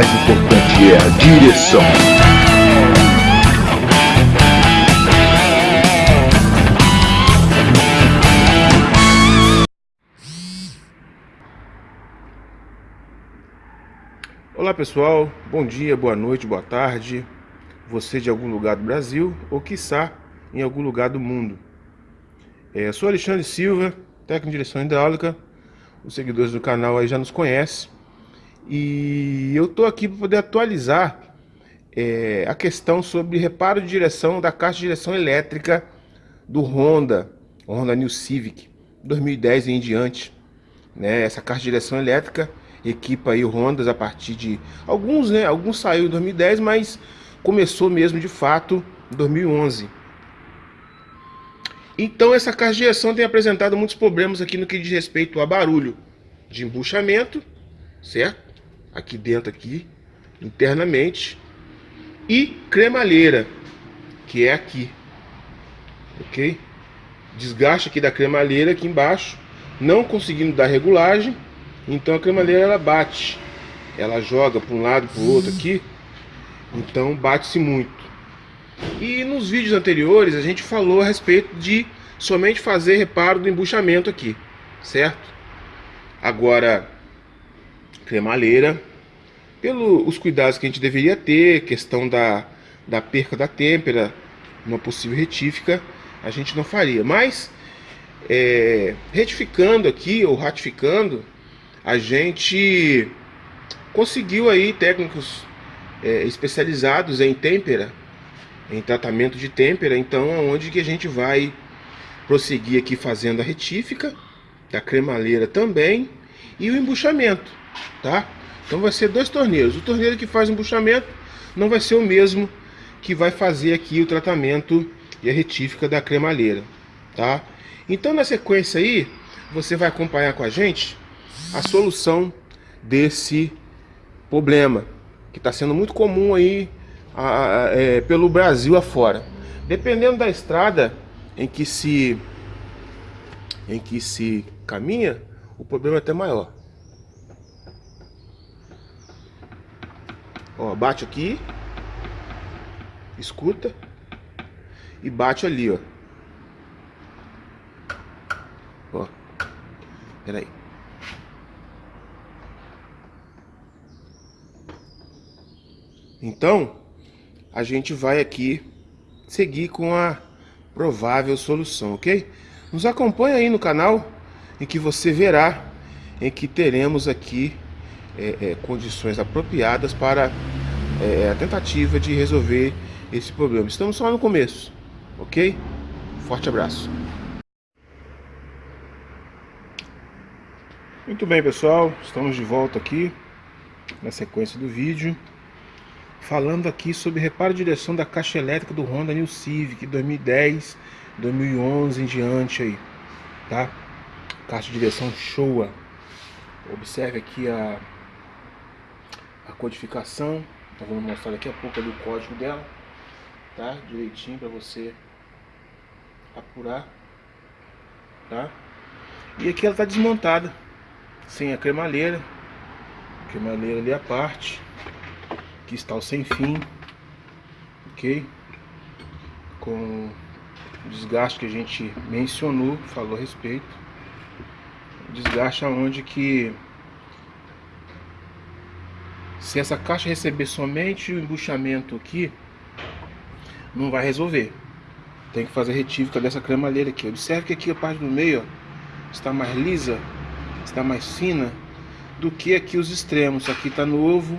mais importante é a direção. Olá pessoal, bom dia, boa noite, boa tarde. Você de algum lugar do Brasil ou quiçá em algum lugar do mundo. É, sou Alexandre Silva, técnico de direção hidráulica. Os seguidores do canal aí já nos conhecem. E eu estou aqui para poder atualizar é, a questão sobre reparo de direção da caixa de direção elétrica do Honda, Honda New Civic, 2010 e em diante. Né? Essa caixa de direção elétrica equipa aí Hondas a partir de alguns, né? Alguns saiu em 2010, mas começou mesmo de fato em 2011. Então essa caixa de direção tem apresentado muitos problemas aqui no que diz respeito a barulho de embuchamento, certo? Aqui dentro aqui, internamente, e cremalheira, que é aqui. OK? Desgaste aqui da cremalheira aqui embaixo, não conseguindo dar regulagem então a cremalheira ela bate, ela joga para um lado para o outro aqui, então bate-se muito. E nos vídeos anteriores a gente falou a respeito de somente fazer reparo do embuchamento aqui, certo? Agora, cremalheira, pelos cuidados que a gente deveria ter, questão da, da perca da têmpera, uma possível retífica, a gente não faria. Mas, é, retificando aqui, ou ratificando, a gente conseguiu aí técnicos é, especializados em têmpera, em tratamento de têmpera, então aonde que a gente vai prosseguir aqui fazendo a retífica da cremaleira também e o embuchamento, tá? Então vai ser dois torneiros. O torneiro que faz o embuchamento não vai ser o mesmo que vai fazer aqui o tratamento e a retífica da cremaleira, tá? Então na sequência aí, você vai acompanhar com a gente a solução desse problema, que está sendo muito comum aí a, a, é, pelo Brasil afora. Dependendo da estrada em que se em que se caminha, o problema é até maior. Ó, bate aqui, escuta e bate ali, ó. Ó, peraí. Então, a gente vai aqui seguir com a provável solução, ok? Nos acompanha aí no canal em que você verá em que teremos aqui é, é, condições apropriadas para é, a tentativa de resolver esse problema. Estamos só no começo, ok? Forte abraço. Muito bem, pessoal. Estamos de volta aqui na sequência do vídeo falando aqui sobre reparo de direção da caixa elétrica do Honda New Civic 2010, 2011 em diante aí, tá? Caixa de direção Showa. Observe aqui a, a codificação, tá vamos mostrar daqui a pouco do código dela, tá? Direitinho para você apurar, tá? E aqui ela tá desmontada, sem a cremalheira, cremalheira ali a parte Aqui está o sem fim, ok? Com o desgaste que a gente mencionou, falou a respeito. Desgaste aonde que se essa caixa receber somente o embuchamento aqui, não vai resolver. Tem que fazer retífica dessa cremalheira aqui. Observe que aqui a parte do meio ó, está mais lisa, está mais fina do que aqui os extremos. Aqui está novo,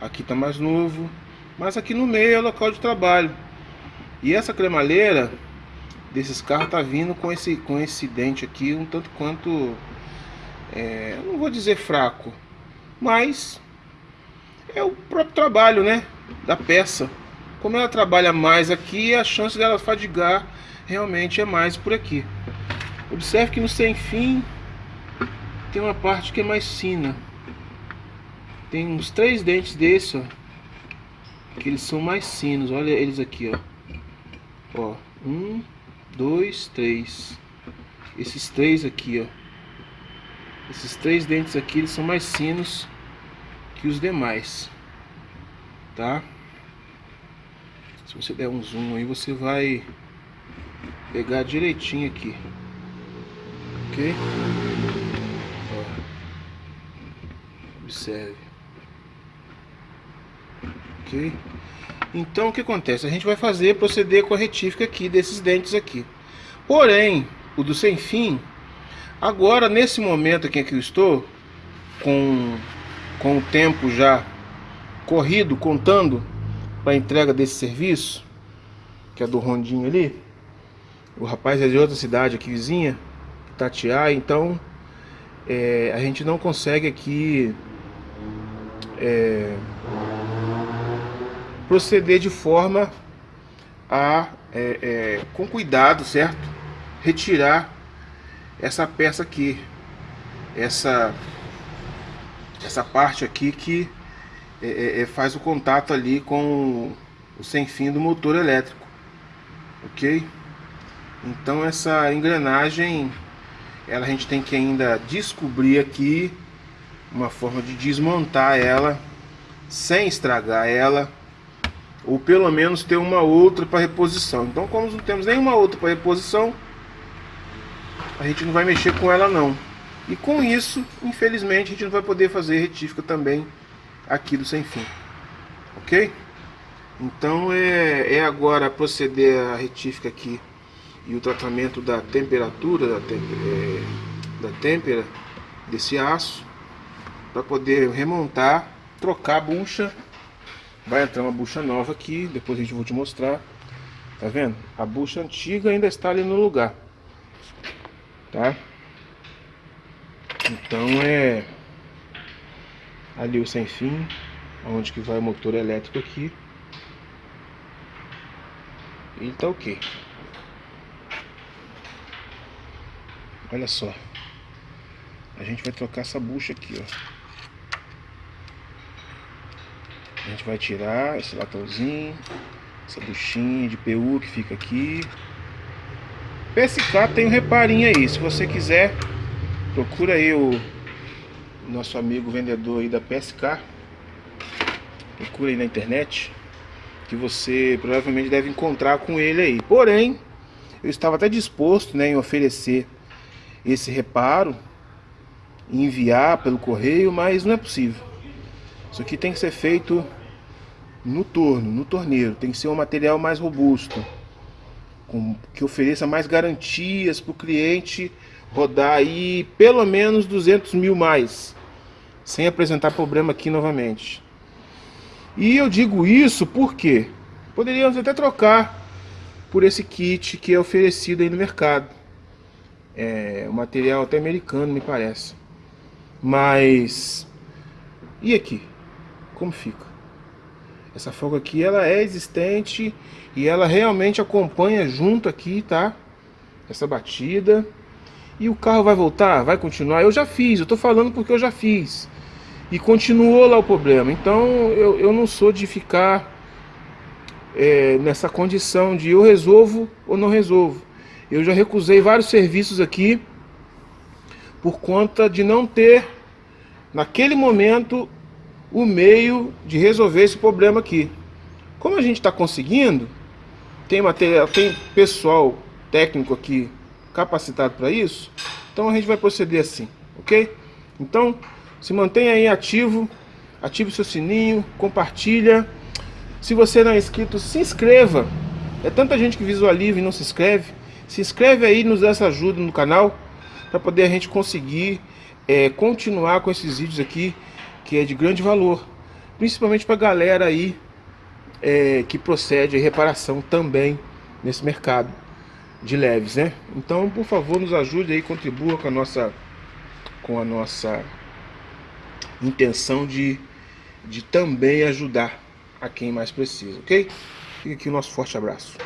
aqui está mais novo, mas aqui no meio é local de trabalho. E essa cremalheira desses carros está vindo com esse, com esse dente aqui um tanto quanto, é, não vou dizer fraco, mas é o próprio trabalho né, da peça. Como ela trabalha mais aqui, a chance dela fadigar realmente é mais por aqui. Observe que no sem fim tem uma parte que é mais fina. Tem uns três dentes desses, ó. Que eles são mais finos. Olha eles aqui, ó. Ó, um, dois, três. Esses três aqui, ó. Esses três dentes aqui, eles são mais finos que os demais. tá? Se você der um zoom aí, você vai pegar direitinho aqui. Ok? Ó. Observe. Ok? Então o que acontece? A gente vai fazer proceder com a retífica aqui desses dentes aqui. Porém, o do sem fim, agora nesse momento aqui que eu estou, com, com o tempo já corrido, contando para a entrega desse serviço, que é do Rondinho ali, o rapaz é de outra cidade aqui vizinha, Tatiá, então é, a gente não consegue aqui é, proceder de forma a, é, é, com cuidado, certo? Retirar essa peça aqui, essa, essa parte aqui que é, é, é, faz o contato ali com o sem fim do motor elétrico, ok? Então essa engrenagem, ela a gente tem que ainda descobrir aqui uma forma de desmontar ela sem estragar ela ou pelo menos ter uma outra para reposição. Então, como não temos nenhuma outra para reposição, a gente não vai mexer com ela não. E com isso, infelizmente, a gente não vai poder fazer retífica também aqui do sem fim. Ok? Então é, é agora proceder a retífica aqui e o tratamento da temperatura da, temp é, da têmpera desse aço para poder remontar, trocar a bucha Vai entrar uma bucha nova aqui, depois a gente vai te mostrar. Tá vendo? A bucha antiga ainda está ali no lugar. Tá? Então é ali o sem fim, onde que vai o motor elétrico aqui. E tá ok. Olha só. A gente vai trocar essa bucha aqui, ó. A gente vai tirar esse latãozinho, essa buchinha de PU que fica aqui. PSK tem um reparinho aí, se você quiser, procura aí o nosso amigo vendedor aí da PSK. Procura aí na internet, que você provavelmente deve encontrar com ele aí. Porém, eu estava até disposto né, em oferecer esse reparo, enviar pelo correio, mas não é possível. Isso aqui tem que ser feito no torno, no torneiro. Tem que ser um material mais robusto, com, que ofereça mais garantias para o cliente rodar aí pelo menos 200 mil mais, sem apresentar problema aqui novamente. E eu digo isso porque poderíamos até trocar por esse kit que é oferecido aí no mercado. É um material até americano, me parece. Mas e aqui? Como fica? Essa folga aqui, ela é existente e ela realmente acompanha junto aqui, tá? Essa batida. E o carro vai voltar? Vai continuar? Eu já fiz, eu tô falando porque eu já fiz. E continuou lá o problema. Então eu, eu não sou de ficar é, nessa condição de eu resolvo ou não resolvo. Eu já recusei vários serviços aqui por conta de não ter, naquele momento, o meio de resolver esse problema aqui. Como a gente está conseguindo, tem material, tem pessoal técnico aqui capacitado para isso, então a gente vai proceder assim, ok? Então, se mantenha aí ativo, ative seu sininho, compartilha. Se você não é inscrito, se inscreva. É tanta gente que visualiza e não se inscreve. Se inscreve aí, nos dá essa ajuda no canal, para poder a gente conseguir é, continuar com esses vídeos aqui que é de grande valor, principalmente para a galera aí é, que procede a reparação também nesse mercado de leves, né? Então, por favor, nos ajude aí, contribua com a nossa com a nossa intenção de, de também ajudar a quem mais precisa, ok? Fica aqui o nosso forte abraço.